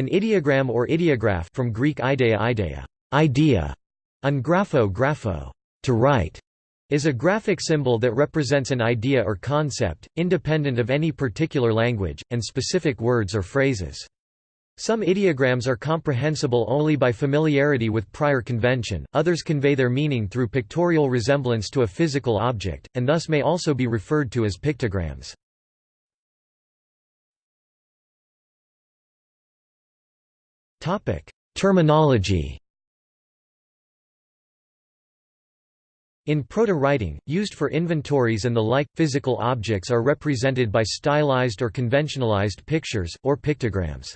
An ideogram or ideograph from Greek idea idea, idea, and grapho grapho, to write, is a graphic symbol that represents an idea or concept, independent of any particular language, and specific words or phrases. Some ideograms are comprehensible only by familiarity with prior convention, others convey their meaning through pictorial resemblance to a physical object, and thus may also be referred to as pictograms. Terminology In proto-writing, used for inventories and the like, physical objects are represented by stylized or conventionalized pictures, or pictograms.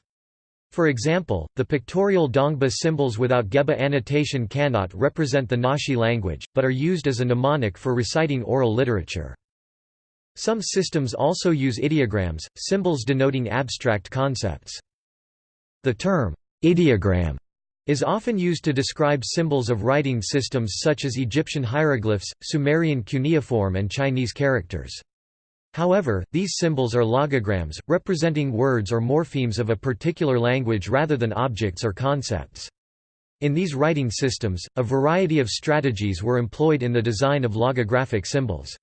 For example, the pictorial Dongba symbols without Geba annotation cannot represent the Naxi language, but are used as a mnemonic for reciting oral literature. Some systems also use ideograms, symbols denoting abstract concepts. The term, ideogram, is often used to describe symbols of writing systems such as Egyptian hieroglyphs, Sumerian cuneiform and Chinese characters. However, these symbols are logograms, representing words or morphemes of a particular language rather than objects or concepts. In these writing systems, a variety of strategies were employed in the design of logographic symbols.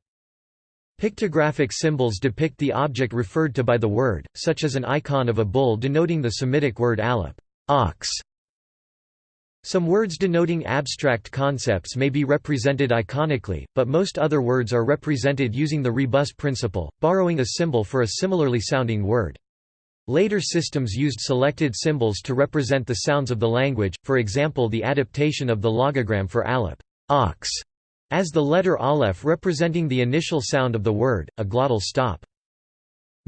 Pictographic symbols depict the object referred to by the word, such as an icon of a bull denoting the Semitic word aleph ox", some words denoting abstract concepts may be represented iconically, but most other words are represented using the rebus principle, borrowing a symbol for a similarly sounding word. Later systems used selected symbols to represent the sounds of the language, for example the adaptation of the logogram for aleph ox, as the letter aleph representing the initial sound of the word, a glottal stop.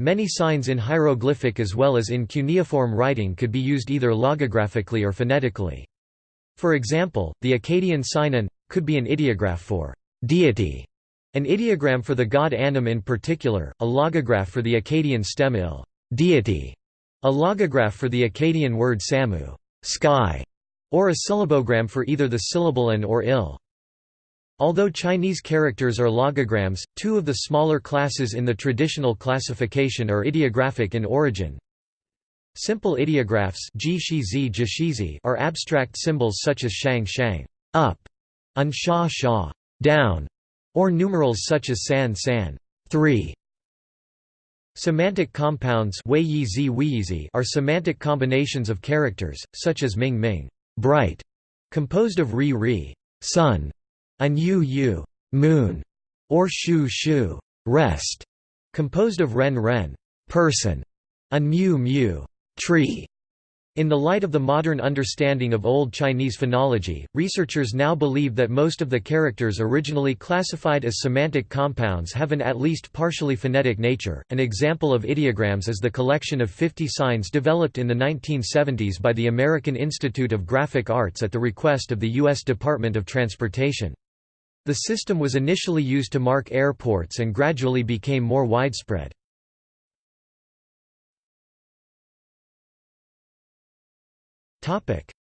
Many signs in hieroglyphic as well as in cuneiform writing could be used either logographically or phonetically. For example, the Akkadian sign an could be an ideograph for deity, an ideogram for the god Anum in particular, a logograph for the Akkadian stem il deity, a logograph for the Akkadian word samu sky, or a syllabogram for either the syllable an or il. Although Chinese characters are logograms, two of the smaller classes in the traditional classification are ideographic in origin, Simple ideographs are abstract symbols such as shang shang up, and sha sha down, or numerals such as san san 3. Semantic compounds are semantic combinations of characters, such as ming ming bright, composed of ri ri sun, and yu yu moon, or shu shu rest, composed of ren ren person, and mu mu tree. In the light of the modern understanding of Old Chinese phonology, researchers now believe that most of the characters originally classified as semantic compounds have an at least partially phonetic nature. An example of ideograms is the collection of 50 signs developed in the 1970s by the American Institute of Graphic Arts at the request of the U.S. Department of Transportation. The system was initially used to mark airports and gradually became more widespread.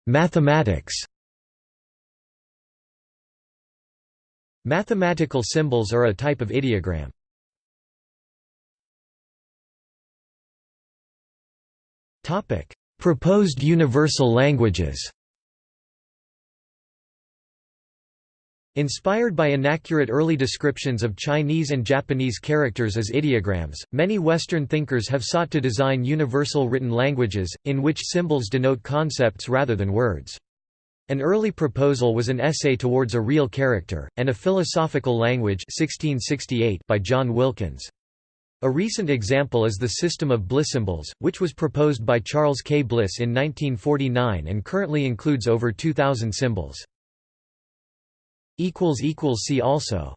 Mathematics Mathematical symbols are a type of ideogram. Proposed universal languages Inspired by inaccurate early descriptions of Chinese and Japanese characters as ideograms, many Western thinkers have sought to design universal written languages, in which symbols denote concepts rather than words. An early proposal was an essay towards a real character, and a philosophical language 1668 by John Wilkins. A recent example is the system of Bliss symbols, which was proposed by Charles K. Bliss in 1949 and currently includes over 2,000 symbols. See also